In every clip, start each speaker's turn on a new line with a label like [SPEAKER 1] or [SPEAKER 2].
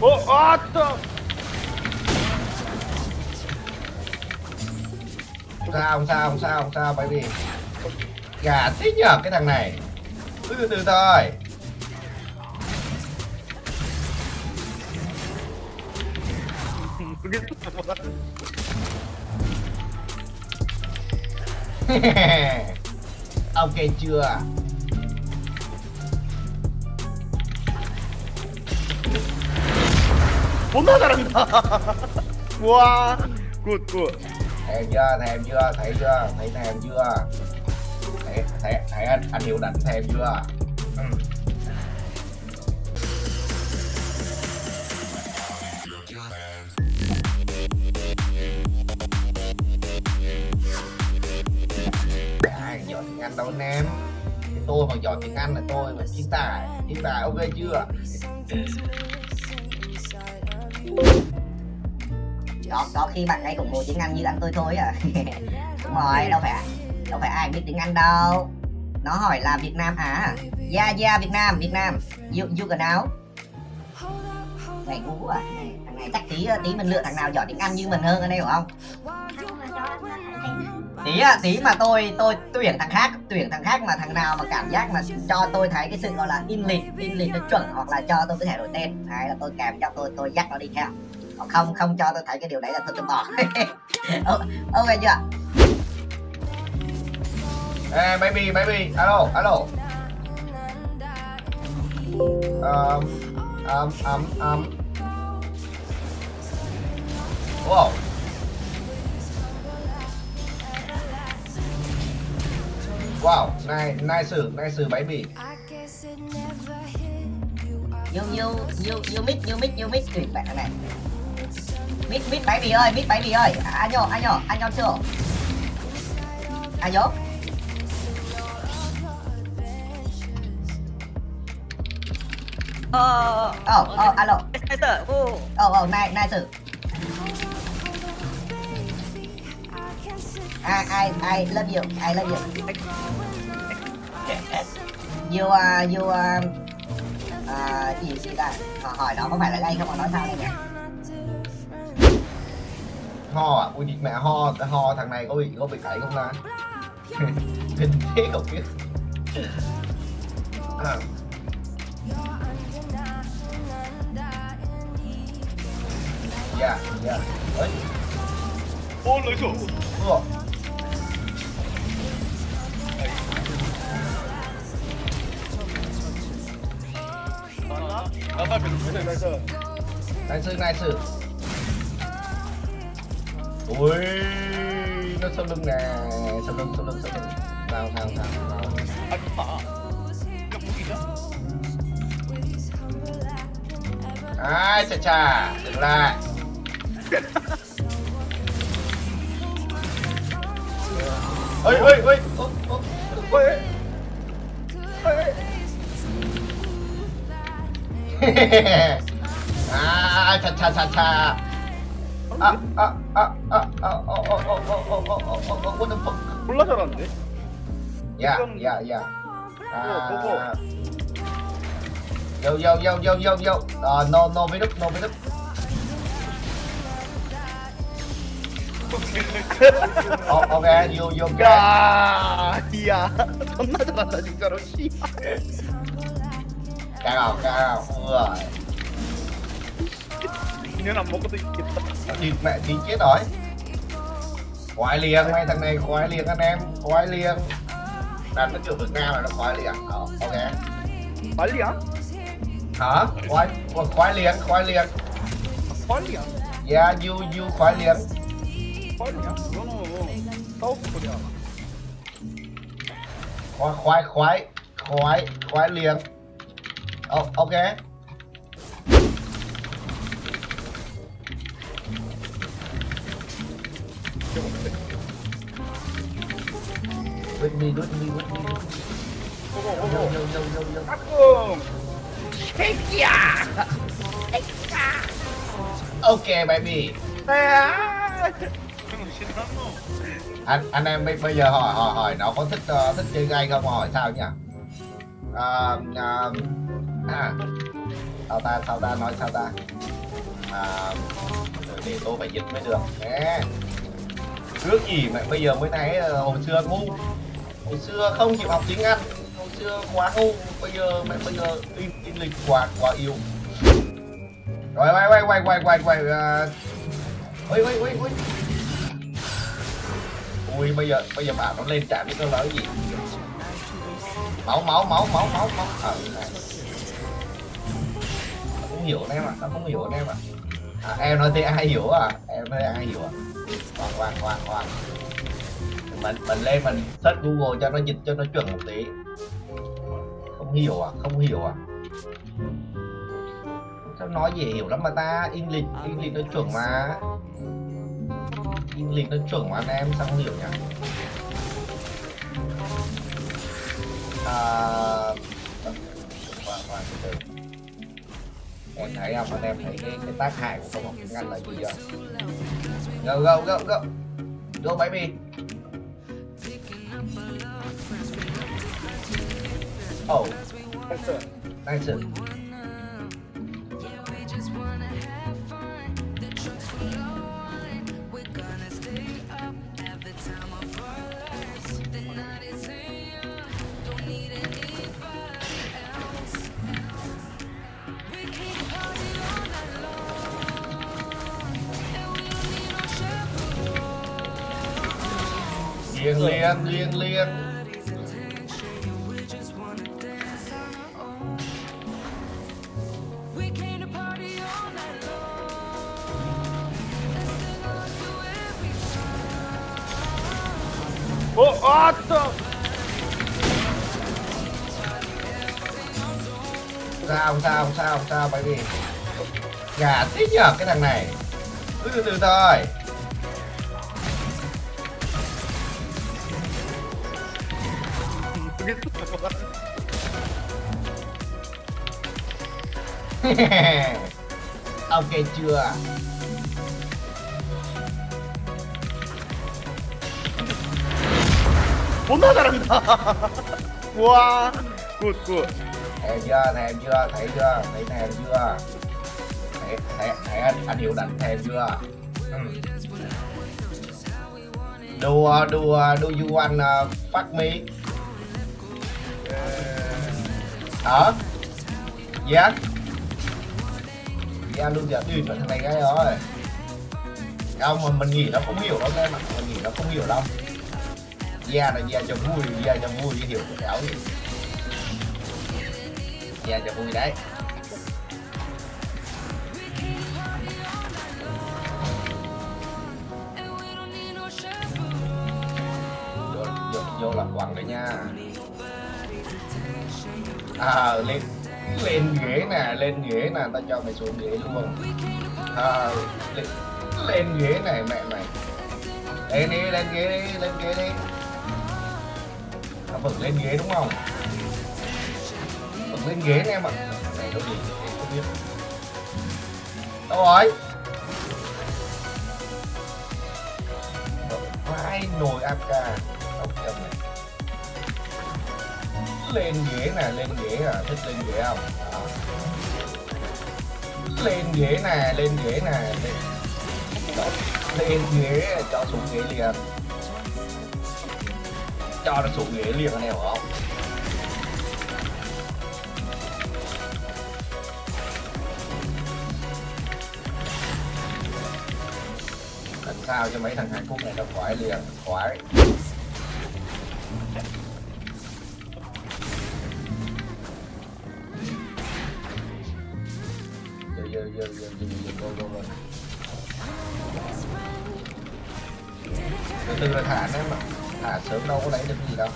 [SPEAKER 1] おあっ
[SPEAKER 2] と sao, không sao không sao không sao, bởi vì gà thế nhờ cái thằng này. Cứ từ từ thôi. Ok chưa?
[SPEAKER 1] 존나 잘한다. 와, 굿, 굿.
[SPEAKER 2] thèm chưa thèm chưa thấy chưa thấy thèm chưa thấy thấy, thấy anh anh hiểu đánh thèm chưa ừ. ai giỏi tiếng anh đâu anh em Cái tôi mà giỏi tiếng anh là tôi mà chiến tài chiến tài ok chưa
[SPEAKER 3] Có có khi bạn ấy cũng ngồi tiếng Anh như anh tôi thôi à. Đúng rồi, đâu phải đâu phải ai biết tiếng Anh đâu. Nó hỏi là Việt Nam à yeah yeah, Việt Nam Việt Nam. You you can now này ngu à thằng này chắc tí tí mình lựa thằng nào giỏi tiếng Anh như mình hơn ở đây hiểu không? Tí à tí mà tôi tôi tuyển thằng khác tuyển thằng khác mà thằng nào mà cảm giác mà cho tôi thấy cái sự gọi là in lịch in lịch nó chuẩn hoặc là cho tôi có thể đổi tên hay là tôi kèm cho tôi tôi dắt nó đi theo còn không không cho tôi thấy cái điều đấy là tôi tôi bỏ ok chưa
[SPEAKER 2] Ê, baby, baby, alo, alo. Um, um, um, um. Wow. Wow, nice, nice, nice baby.
[SPEAKER 3] Nhiều nhiều nhiều nhiều mic, nhiều mic, nhiều mic kìa bạn này. mít mít mic baby ơi, mít mic baby ơi. À, anh nhỏ anh nhỏ anh nhỏ chưa? Año.
[SPEAKER 4] Ờ,
[SPEAKER 3] ờ, ờ, alo.
[SPEAKER 4] Nice,
[SPEAKER 3] oh, oh, nice. I, I, I love you. I love you. You, uh, you, uh, uh, gì gì ta? Ờ, Họ hỏi nó có phải là gay không mà nói sao đây nhỉ
[SPEAKER 2] Ho à? Ui mẹ ho, ho thằng này có bị có bị cãi không ta? hình thế cậu kia. Yeah, yeah.
[SPEAKER 1] Ôi. Ôi lối thủ.
[SPEAKER 2] Ủa.
[SPEAKER 1] 나이스 나이스
[SPEAKER 2] sư, ui nó sau lưng nè sau lưng sau lưng sau lưng.
[SPEAKER 1] Vào vào vào vào.
[SPEAKER 2] Ai chà chà dừng lại. Ơi ơi ơi ơi
[SPEAKER 1] ơi
[SPEAKER 2] 아, 차차차차. 아, 아, 아, 아, 아, 어, 어, 어, 어, 어, 어, 어, 어, 어, 오는 펑.
[SPEAKER 1] 몰라 잘하는데?
[SPEAKER 2] 야, 야, 야.
[SPEAKER 1] 뭐, 뭐, 뭐.
[SPEAKER 2] 아, yo, yo, yo, yo, yo, yo. 아, no, no, wait up, no, wait up. 어, 오케이, yo,
[SPEAKER 1] yo, yo. 야, 야, 존나 잘한다 진짜로.
[SPEAKER 2] 씨발. cao
[SPEAKER 1] cao rồi nếu là một cái
[SPEAKER 2] thịt mẹ thì chết rồi. Khoái liền mấy thằng này khoái liền anh em khoái liền đàn nó kiểu được ngang là nó khoái liền đó ok.
[SPEAKER 1] Khoái liền
[SPEAKER 2] hả? Khoái khoái liền khoái liền
[SPEAKER 1] khoái liền
[SPEAKER 2] yeah you you khoái liền
[SPEAKER 1] khoái liền tốt của
[SPEAKER 2] khoái khoái khoái khoái khoái liền oh, ok With me, with me, with me.
[SPEAKER 1] Go,
[SPEAKER 2] go,
[SPEAKER 1] go, go.
[SPEAKER 2] Yo, yo, yo, yo,
[SPEAKER 1] yo. Take ya! Take ya!
[SPEAKER 2] Okay, baby. anh anh em bây giờ hỏi hỏi hỏi nó có thích uh, thích chơi gay không hỏi sao nhỉ? Uh, uh, à, sao ta sao ta nói sao ta? À, để tôi phải dịch mới được. Nè. trước gì mà bây giờ mới thấy ờ, hồi xưa ngu. Hồi xưa không chịu học tiếng anh. Hồi xưa quá ngu. Bây giờ mẹ bây giờ in, in lịch quá quá yêu rồi quay quay quay quay quay quay à, ui ui ui ui. Ui bây giờ bây giờ bà nó lên trạm với tôi nói gì? Máu máu máu máu máu máu. Ờ này hiểu anh em ạ nó không hiểu anh em ạ. À, em nói thế ai hiểu à em nói ai hiểu à khoan khoan khoan khoan mình mình lên mình search google cho nó dịch cho nó chuẩn một tí. Không hiểu à không hiểu à sao nói dễ hiểu lắm mà ta? English English nó chuẩn mà. English nó chuẩn mà anh em sao không hiểu nhỉ? À... khoan khoan từ từ em thấy không? Anh em thấy cái, cái tác hại của không học tiếng Anh là gì chưa go go go go go baby oh. Nice Liên liên liên. Liên
[SPEAKER 1] Ô, oh,
[SPEAKER 2] sao sao sao sao bởi vì gà thích nhờ cái thằng này. Từ từ thôi. ok chưa
[SPEAKER 1] 존나 잘한다. 와, 굿, 굿.
[SPEAKER 2] thèm chưa thèm chưa thấy chưa thấy thèm chưa thấy, thấy, thấy anh, anh hiểu đánh thèm chưa ừ. do uh, do uh, do you ở dán ra luôn dạ, giờ đi thằng này cái rồi không mà mình nghĩ nó không hiểu đâu em ạ mình nghĩ nó không hiểu đâu. Da là da cho vui da cho vui chứ hiểu cái ảo gì da cho vui đấy. Vô, vô, vô là quẳng đấy nha à lên lên ghế nè lên ghế nè tao cho mày xuống ghế luôn. À, lên, lên ghế này mẹ mày. Lên đi lên ghế đi lên ghế đi. Nó vẫn lên ghế đúng không? Vẫn lên ghế nè em ạ này nó gì? Để không biết đâu rồi? Vai nồi AK ông lên ghế nè lên ghế à thích lên ghế không? Đó. lên ghế nè lên ghế nè lên, lên ghế cho xuống ghế liền. Cho nó xuống ghế liền anh em hiểu không? Làm sao cho mấy thằng Hàn Quốc này nó khỏi liền khỏi. yo, yo, yo, yo, go, go, go. Từ từ là thả đấy mà Thả sớm đâu có lấy được gì đâu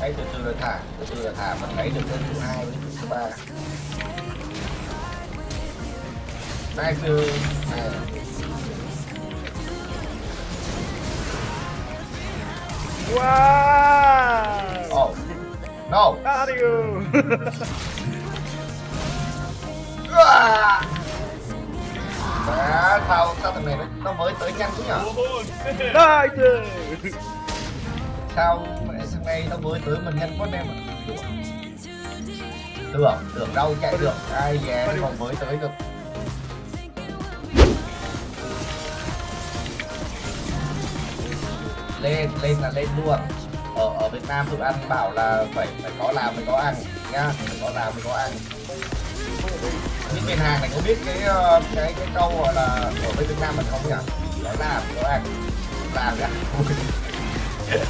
[SPEAKER 2] Đấy, từ từ là thả, từ từ là thả vẫn lấy được đến thứ hai thứ ba Nice
[SPEAKER 1] dude
[SPEAKER 2] Wow No.
[SPEAKER 1] Dario.
[SPEAKER 2] à. Mẹ sao sao thằng này nó, nó mới tới nhanh thế nhở?
[SPEAKER 1] Nice.
[SPEAKER 2] sao mẹ sáng nay nó mới tới mình nhanh quá em ạ. Tưởng, tưởng đâu chạy được. Ai dè nó còn mới tới được. Lên, lên là lên luôn ở ở Việt Nam tụi ăn bảo là phải phải có làm mới có ăn nhá phải có làm mới có ăn. Những miền hàng này có biết cái ờ, cái cái câu gọi là ở bên Việt Nam mình không nhỉ? Phải làm có ăn. Làm ra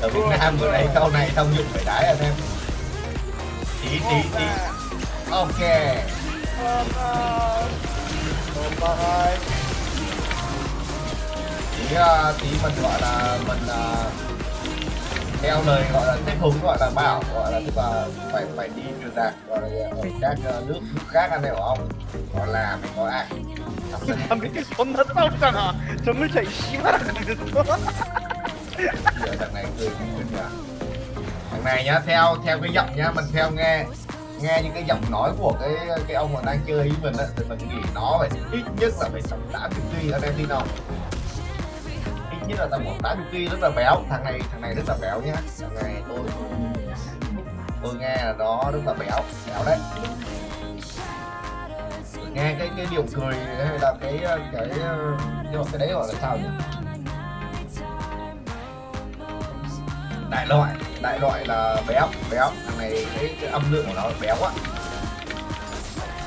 [SPEAKER 2] ở Việt Nam vừa đây câu này thông dụng phải đái anh em. Tí tí tí. ok.
[SPEAKER 1] Bye.
[SPEAKER 2] tí uh, tí mình gọi là mình uh, theo lời gọi là tiếp hùng gọi là bảo gọi là tức là phải phải đi truyền đạt gọi là ở các uh, nước nước khác anh hiểu không gọi là mình có ăn Xong rồi
[SPEAKER 1] 나 밑에 존나 싸웠잖아. 정글차 이 씨발아 그랬어.
[SPEAKER 2] giờ thằng này cười cười nhỉ thằng này nhá theo theo cái giọng nhá mình theo nghe nghe những cái giọng nói của cái cái ông mà đang chơi với mình á thì mình nghĩ nó phải ít nhất là phải tầm 80 kg anh em tin không nhất là tầm khoảng 80 kg rất là béo. Thằng này thằng này rất là béo nhá. Thằng này tôi tôi nghe là nó rất là béo béo đấy. Nghe cái cái điệu cười hay là cái cái cái, nhưng mà cái đấy gọi là sao nhỉ? Đại loại đại loại là béo béo. Thằng này cái, cái âm lượng của nó béo á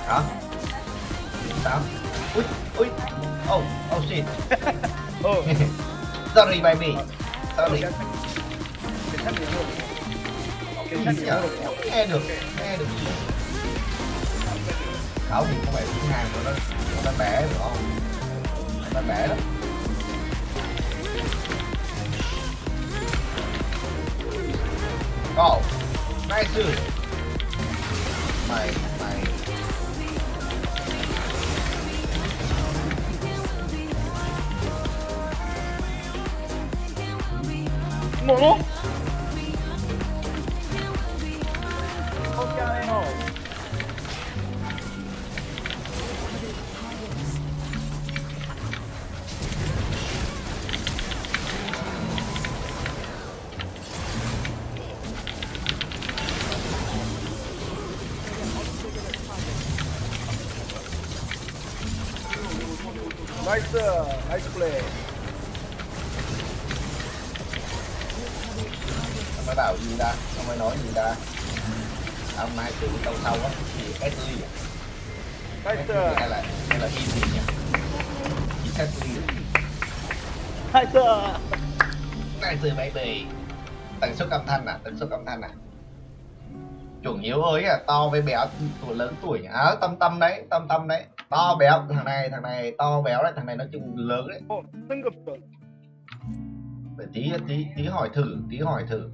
[SPEAKER 2] đó sao ui ui. Oh oh shit.
[SPEAKER 1] 어.
[SPEAKER 2] Sorry baby. Sorry. Nghe được, nghe được gì? Khảo thì không phải thứ hai của nó, nó bẻ được không? Nó bẻ lắm. Oh, nice dude. Mày.
[SPEAKER 1] 뭐로? 나이스 나이스 플레이
[SPEAKER 2] bảo gì ta? Không ai nói gì ta? Ông mai từ câu sau á thì cái
[SPEAKER 1] tư ly à?
[SPEAKER 2] cái tư là hay là easy nha chỉ cái
[SPEAKER 1] tư ly hai
[SPEAKER 2] tư hai tư baby tần số âm thanh à? Tần số âm thanh à? Chuẩn yếu ơi à to với béo tuổi lớn tuổi nhá à, ờ, tâm tâm đấy tâm tâm đấy. To béo thằng này thằng này to béo đấy thằng này nói chung lớn đấy. Tí tí tí hỏi thử tí hỏi thử.